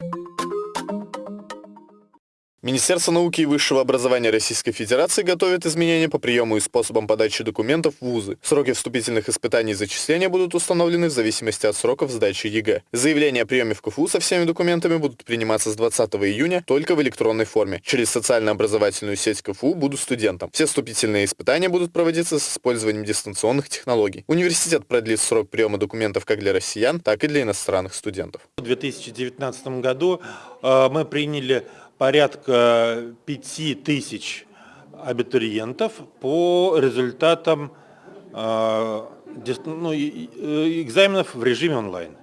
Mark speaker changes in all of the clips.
Speaker 1: you Министерство науки и высшего образования Российской Федерации готовит изменения по приему и способам подачи документов в вузы. Сроки вступительных испытаний и зачисления будут установлены в зависимости от сроков сдачи ЕГЭ. Заявления о приеме в КФУ со всеми документами будут приниматься с 20 июня только в электронной форме. Через социально-образовательную сеть КФУ «Буду студентом». Все вступительные испытания будут проводиться с использованием дистанционных технологий. Университет продлит срок приема документов как для россиян, так и для иностранных студентов.
Speaker 2: В 2019 году э, мы приняли порядка 5 тысяч абитуриентов по результатам э, ну, экзаменов в режиме онлайн.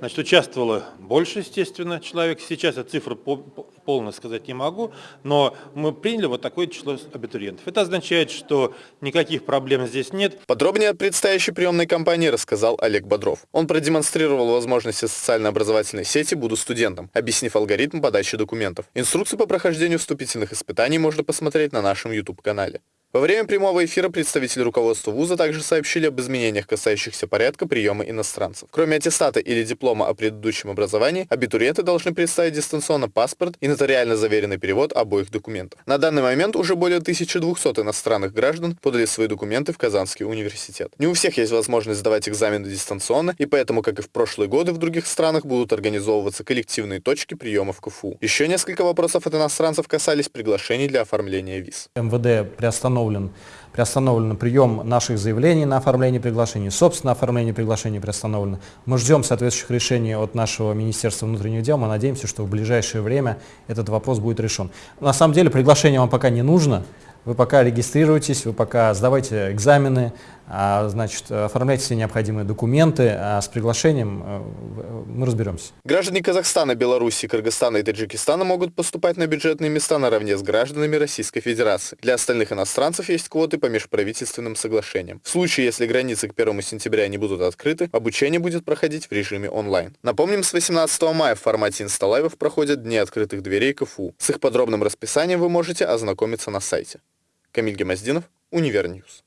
Speaker 2: Значит, участвовало больше, естественно, человек. Сейчас я цифру полно сказать не могу, но мы приняли вот такое число абитуриентов. Это означает, что никаких проблем здесь нет.
Speaker 1: Подробнее о предстоящей приемной кампании рассказал Олег Бодров. Он продемонстрировал возможности социально-образовательной сети «Буду студентом», объяснив алгоритм подачи документов. Инструкции по прохождению вступительных испытаний можно посмотреть на нашем YouTube-канале. Во время прямого эфира представители руководства вуза также сообщили об изменениях, касающихся порядка приема иностранцев. Кроме аттестата или диплома о предыдущем образовании, абитуриенты должны представить дистанционно паспорт и нотариально заверенный перевод обоих документов. На данный момент уже более 1200 иностранных граждан подали свои документы в Казанский университет. Не у всех есть возможность сдавать экзамены дистанционно, и поэтому, как и в прошлые годы, в других странах будут организовываться коллективные точки приема в КФУ. Еще несколько вопросов от иностранцев касались приглашений для оформления виз.
Speaker 3: МВД приостановил приостановлен, приостановлен прием наших заявлений на оформление приглашений, собственно, оформление приглашений приостановлено. Мы ждем соответствующих решений от нашего Министерства внутренних дел, мы надеемся, что в ближайшее время этот вопрос будет решен. На самом деле приглашение вам пока не нужно, вы пока регистрируйтесь, вы пока сдавайте экзамены, значит, оформляйте все необходимые документы, а с приглашением э, мы разберемся.
Speaker 1: Граждане Казахстана, Беларуси, Кыргызстана и Таджикистана могут поступать на бюджетные места наравне с гражданами Российской Федерации. Для остальных иностранцев есть квоты по межправительственным соглашениям. В случае, если границы к 1 сентября не будут открыты, обучение будет проходить в режиме онлайн. Напомним, с 18 мая в формате инсталайвов проходят Дни открытых дверей КФУ. С их подробным расписанием вы можете ознакомиться на сайте. Камиль Гемоздинов, Univer News.